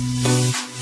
Música